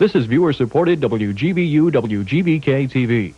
This is viewer-supported WGBU WGBK TV.